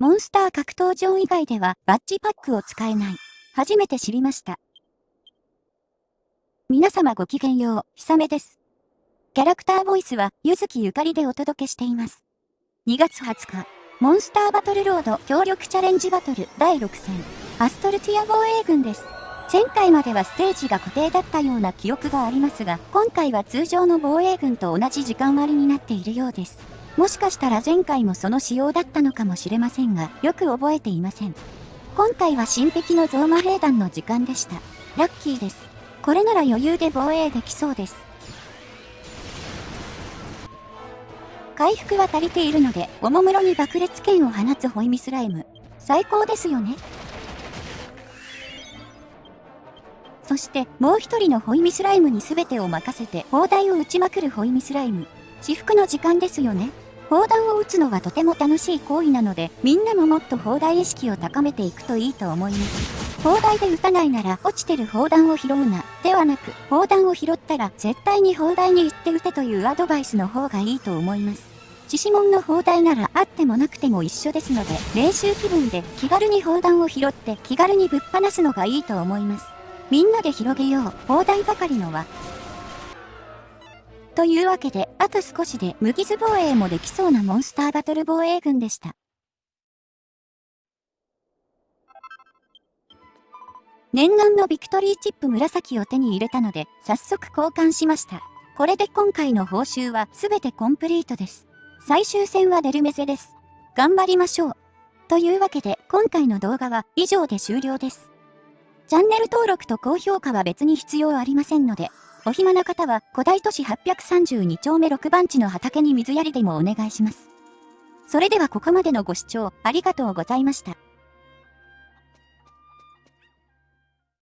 モンスター格闘場以外ではバッジパックを使えない。初めて知りました。皆様ごきげんよう、ひさめです。キャラクターボイスは、ゆずきゆかりでお届けしています。2月20日、モンスターバトルロード協力チャレンジバトル第6戦、アストルティア防衛軍です。前回まではステージが固定だったような記憶がありますが、今回は通常の防衛軍と同じ時間割になっているようです。もしかしたら前回もその仕様だったのかもしれませんが、よく覚えていません。今回は新壁のゾーマ兵団の時間でした。ラッキーです。これなら余裕で防衛できそうです。回復は足りているので、おもむろに爆裂剣を放つホイミスライム。最高ですよね。そして、もう一人のホイミスライムに全てを任せて、砲台を撃ちまくるホイミスライム。至福の時間ですよね。砲弾を撃つのはとても楽しい行為なので、みんなももっと砲台意識を高めていくといいと思います。砲台で撃たないなら落ちてる砲弾を拾うな、ではなく、砲弾を拾ったら絶対に砲台に行って撃てというアドバイスの方がいいと思います。獅子門の砲台ならあってもなくても一緒ですので、練習気分で気軽に砲弾を拾って気軽にぶっ放すのがいいと思います。みんなで広げよう、砲台ばかりのは。というわけで、あと少しで無傷防衛もできそうなモンスターバトル防衛軍でした。念願のビクトリーチップ紫を手に入れたので、早速交換しました。これで今回の報酬は全てコンプリートです。最終戦はデルメゼです。頑張りましょう。というわけで、今回の動画は以上で終了です。チャンネル登録と高評価は別に必要ありませんので、お暇な方は古代都市832丁目6番地の畑に水やりでもお願いします。それではここまでのご視聴ありがとうございました。